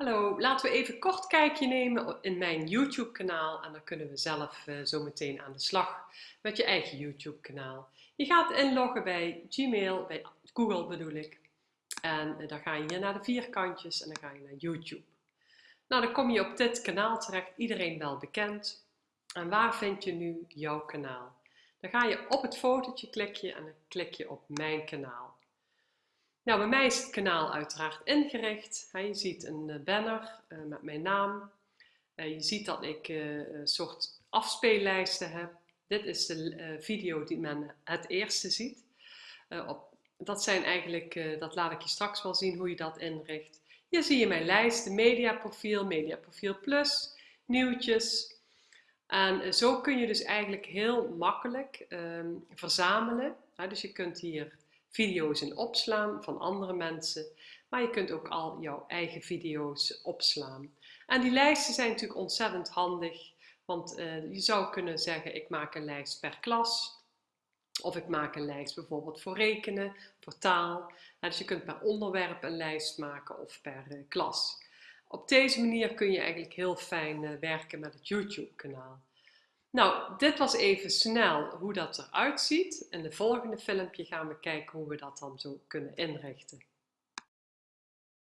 Hallo, laten we even kort kijkje nemen in mijn YouTube kanaal en dan kunnen we zelf uh, zo meteen aan de slag met je eigen YouTube kanaal. Je gaat inloggen bij Gmail, bij Google bedoel ik. En uh, dan ga je naar de vierkantjes en dan ga je naar YouTube. Nou, dan kom je op dit kanaal terecht, iedereen wel bekend. En waar vind je nu jouw kanaal? Dan ga je op het fotootje klikje en dan klik je op mijn kanaal. Nou, bij mij is het kanaal uiteraard ingericht. Je ziet een eh, banner eh, met mijn naam. Eh, je ziet dat ik een soort afspeellijsten heb. Dit is de video die men het eerste ziet. Dat zijn eigenlijk, dat laat ik je straks wel zien hoe je dat inricht. Hier zie je mijn lijst, mediaprofiel, mediaprofiel plus, nieuwtjes. En zo kun je dus eigenlijk heel makkelijk ehm, verzamelen. Dus je kunt hier video's in opslaan van andere mensen. Maar je kunt ook al jouw eigen video's opslaan. En die lijsten zijn natuurlijk ontzettend handig. Want uh, je zou kunnen zeggen, ik maak een lijst per klas. Of ik maak een lijst bijvoorbeeld voor rekenen, voor taal. dus je kunt per onderwerp een lijst maken of per uh, klas. Op deze manier kun je eigenlijk heel fijn uh, werken met het YouTube kanaal. Nou, dit was even snel hoe dat eruit ziet. In de volgende filmpje gaan we kijken hoe we dat dan zo kunnen inrichten.